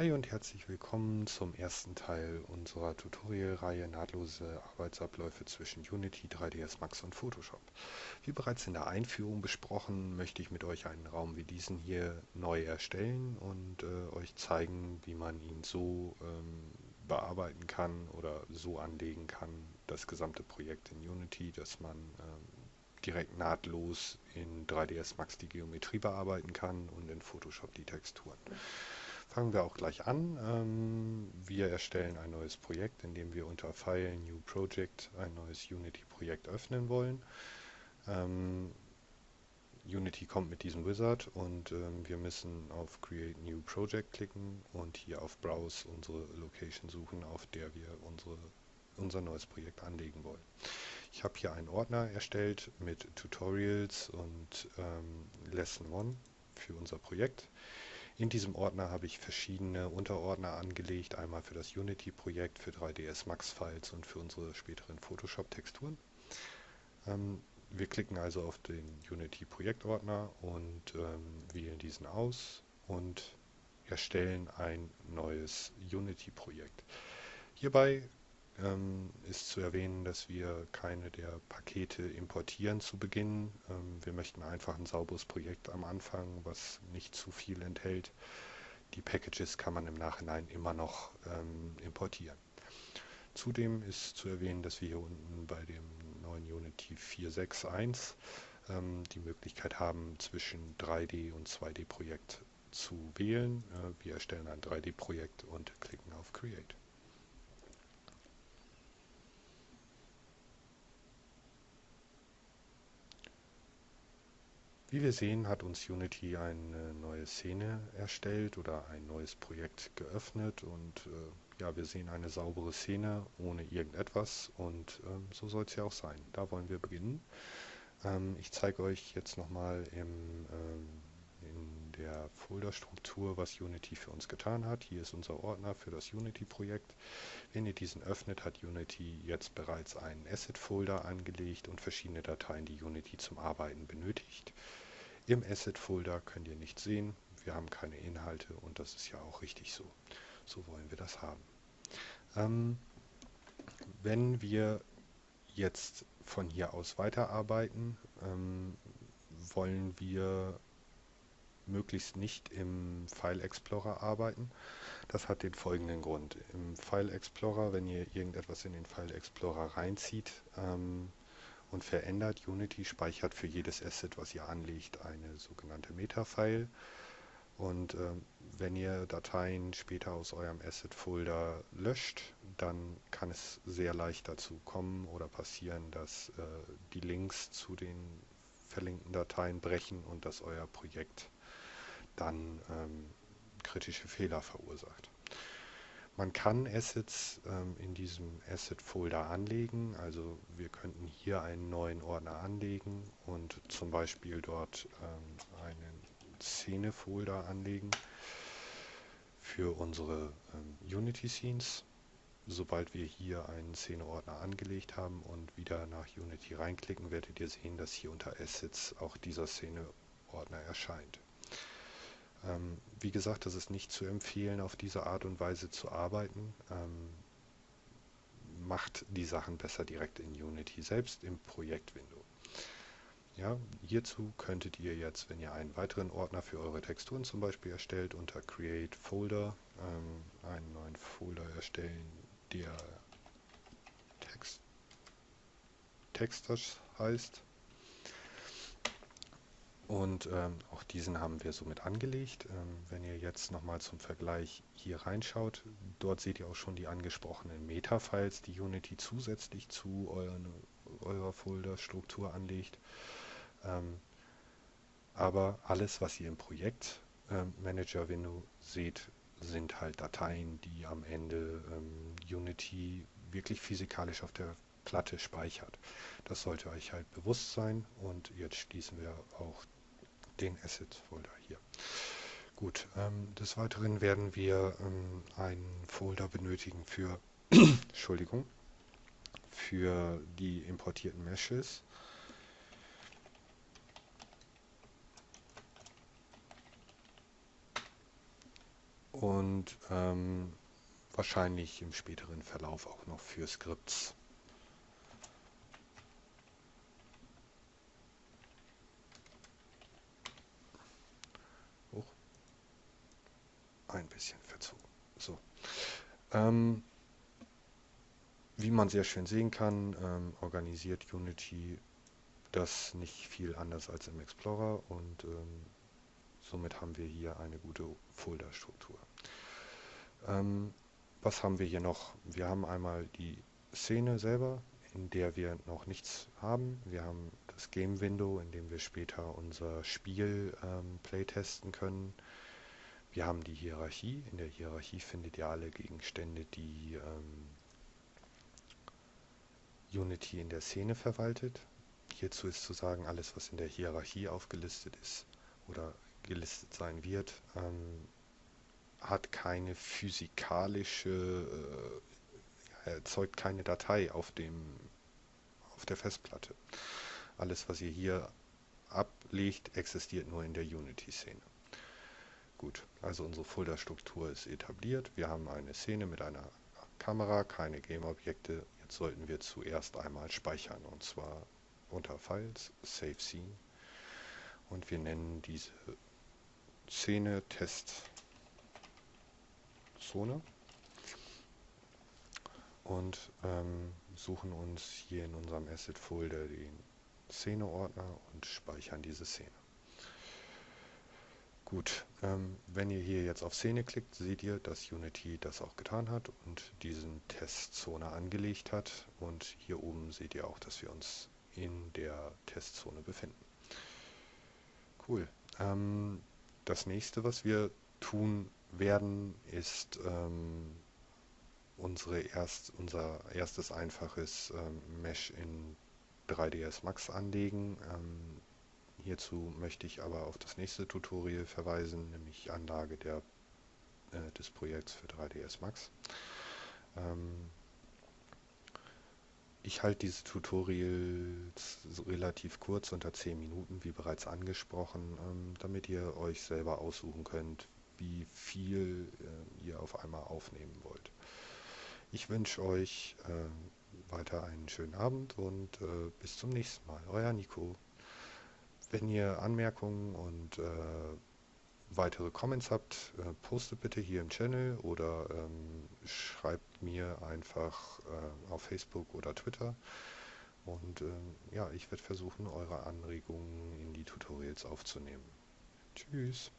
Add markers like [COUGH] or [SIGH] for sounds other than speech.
Hi und herzlich willkommen zum ersten Teil unserer Tutorialreihe Nahtlose Arbeitsabläufe zwischen Unity, 3ds Max und Photoshop. Wie bereits in der Einführung besprochen, möchte ich mit euch einen Raum wie diesen hier neu erstellen und äh, euch zeigen, wie man ihn so ähm, bearbeiten kann oder so anlegen kann, das gesamte Projekt in Unity, dass man ähm, direkt nahtlos in 3ds Max die Geometrie bearbeiten kann und in Photoshop die Texturen. Fangen wir auch gleich an. Ähm, wir erstellen ein neues Projekt, in dem wir unter File New Project ein neues Unity-Projekt öffnen wollen. Ähm, Unity kommt mit diesem Wizard und ähm, wir müssen auf Create New Project klicken und hier auf Browse unsere Location suchen, auf der wir unsere, unser neues Projekt anlegen wollen. Ich habe hier einen Ordner erstellt mit Tutorials und ähm, Lesson 1 für unser Projekt. In diesem Ordner habe ich verschiedene Unterordner angelegt, einmal für das Unity-Projekt, für 3ds Max-Files und für unsere späteren Photoshop-Texturen. Ähm, wir klicken also auf den Unity-Projektordner und ähm, wählen diesen aus und erstellen ein neues Unity-Projekt. Hierbei ähm, ist zu erwähnen, dass wir keine der Pakete importieren zu Beginn. Ähm, wir möchten einfach ein sauberes Projekt am Anfang, was nicht zu viel enthält. Die Packages kann man im Nachhinein immer noch ähm, importieren. Zudem ist zu erwähnen, dass wir hier unten bei dem neuen Unity 4.6.1 ähm, die Möglichkeit haben, zwischen 3D und 2D-Projekt zu wählen. Äh, wir erstellen ein 3D-Projekt und klicken auf Create. Wie wir sehen, hat uns Unity eine neue Szene erstellt oder ein neues Projekt geöffnet und äh, ja, wir sehen eine saubere Szene ohne irgendetwas und ähm, so soll es ja auch sein. Da wollen wir beginnen. Ähm, ich zeige euch jetzt nochmal ähm, in der Folderstruktur, was Unity für uns getan hat. Hier ist unser Ordner für das Unity-Projekt. Wenn ihr diesen öffnet, hat Unity jetzt bereits einen Asset-Folder angelegt und verschiedene Dateien, die Unity zum Arbeiten benötigt. Im Asset-Folder könnt ihr nicht sehen, wir haben keine Inhalte und das ist ja auch richtig so. So wollen wir das haben. Ähm, wenn wir jetzt von hier aus weiterarbeiten, ähm, wollen wir möglichst nicht im File Explorer arbeiten. Das hat den folgenden Grund. Im File Explorer, wenn ihr irgendetwas in den File Explorer reinzieht, ähm, und verändert. Unity speichert für jedes Asset, was ihr anlegt, eine sogenannte Meta-File. Und ähm, wenn ihr Dateien später aus eurem Asset-Folder löscht, dann kann es sehr leicht dazu kommen oder passieren, dass äh, die Links zu den verlinkten Dateien brechen und dass euer Projekt dann ähm, kritische Fehler verursacht. Man kann Assets ähm, in diesem Asset-Folder anlegen. Also wir könnten hier einen neuen Ordner anlegen und zum Beispiel dort ähm, einen Szene-Folder anlegen für unsere ähm, Unity-Scenes. Sobald wir hier einen Szene-Ordner angelegt haben und wieder nach Unity reinklicken, werdet ihr sehen, dass hier unter Assets auch dieser Szene-Ordner erscheint. Ähm, wie gesagt, das ist nicht zu empfehlen, auf diese Art und Weise zu arbeiten. Ähm, macht die Sachen besser direkt in Unity selbst im Projektwindow. Ja, hierzu könntet ihr jetzt, wenn ihr einen weiteren Ordner für eure Texturen zum Beispiel erstellt, unter Create Folder ähm, einen neuen Folder erstellen, der Text, Texters heißt. Und ähm, auch diesen haben wir somit angelegt. Ähm, wenn ihr jetzt nochmal zum Vergleich hier reinschaut, dort seht ihr auch schon die angesprochenen Meta-Files, die Unity zusätzlich zu euren, eurer Folderstruktur anlegt. Ähm, aber alles, was ihr im Projekt ähm, Manager Window seht, sind halt Dateien, die am Ende ähm, Unity wirklich physikalisch auf der Platte speichert. Das sollte euch halt bewusst sein und jetzt schließen wir auch den Asset-Folder hier. Gut, ähm, des Weiteren werden wir ähm, einen Folder benötigen für, [CLEARS THROAT] Entschuldigung, für die importierten Meshes. und ähm, wahrscheinlich im späteren Verlauf auch noch für Skripts. Hoch. Ein bisschen verzogen. So. Ähm, wie man sehr schön sehen kann, ähm, organisiert Unity das nicht viel anders als im Explorer und ähm, somit haben wir hier eine gute Folderstruktur. Ähm, was haben wir hier noch? Wir haben einmal die Szene selber, in der wir noch nichts haben. Wir haben das Game Window, in dem wir später unser Spiel ähm, playtesten können. Wir haben die Hierarchie. In der Hierarchie findet ihr alle Gegenstände, die ähm, Unity in der Szene verwaltet. Hierzu ist zu sagen, alles, was in der Hierarchie aufgelistet ist oder gelistet sein wird, ähm, hat keine physikalische, äh, erzeugt keine Datei auf dem auf der Festplatte. Alles, was ihr hier ablegt, existiert nur in der Unity-Szene. Gut, also unsere Folderstruktur ist etabliert. Wir haben eine Szene mit einer Kamera, keine Game-Objekte. Jetzt sollten wir zuerst einmal speichern und zwar unter Files, Save Scene und wir nennen diese Szene Test Zone und ähm, suchen uns hier in unserem Asset Folder den Szene-Ordner und speichern diese Szene. Gut, ähm, wenn ihr hier jetzt auf Szene klickt, seht ihr, dass Unity das auch getan hat und diesen Testzone angelegt hat. Und hier oben seht ihr auch, dass wir uns in der Testzone befinden. Cool. Ähm, das nächste, was wir tun werden, ist ähm, unsere erst, unser erstes einfaches ähm, Mesh in 3ds Max anlegen. Ähm, hierzu möchte ich aber auf das nächste Tutorial verweisen, nämlich Anlage der, äh, des Projekts für 3ds Max. Ähm, ich halte diese Tutorials relativ kurz, unter 10 Minuten, wie bereits angesprochen, ähm, damit ihr euch selber aussuchen könnt, wie viel äh, ihr auf einmal aufnehmen wollt. Ich wünsche euch äh, weiter einen schönen Abend und äh, bis zum nächsten Mal. Euer Nico. Wenn ihr Anmerkungen und äh, weitere Comments habt, äh, postet bitte hier im Channel oder ähm, schreibt mir einfach äh, auf Facebook oder Twitter. Und ähm, ja, ich werde versuchen, eure Anregungen in die Tutorials aufzunehmen. Tschüss.